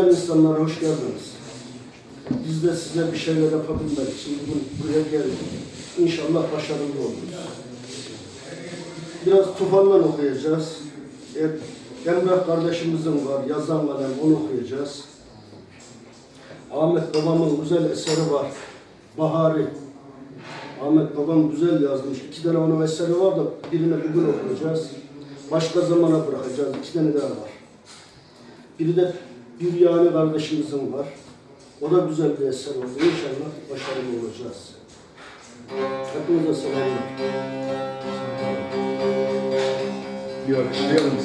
Değerli insanlar hoş geldiniz. Biz de size bir şeyler yapabilmek için bugün buraya geldik. İnşallah başarılı oluruz. Biraz tufandan okuyacağız. Evet, Emrah kardeşimizin var, yazan kalem, onu okuyacağız. Ahmet babamın güzel eseri var. Bahari. Ahmet babam güzel yazmış. İki tane onun eseri var da birini bugün okuyacağız. Başka zamana bırakacağız. İki tane daha var. Biri de bir yani kardeşimizin var. O da güzel bir eser oldu. İnşallah başarılı olacağız. Hepinize selamlar. Bir alkışlayalım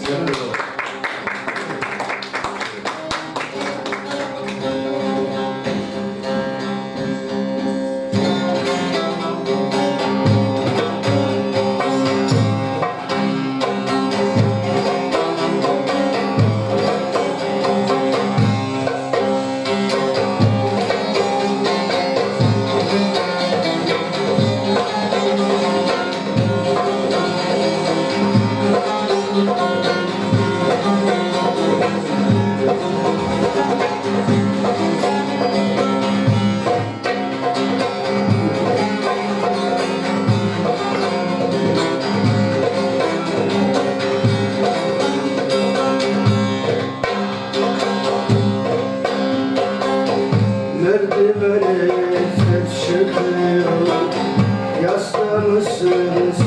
我深深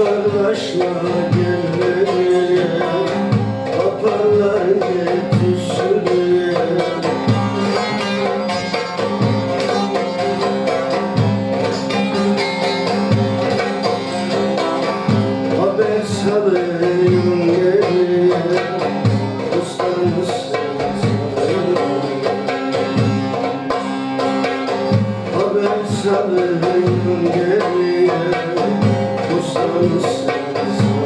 Uzaklaşma gönlüye Kaparlar yetişmeye Haber salayım geriye Ustamız Haber salayım geriye voices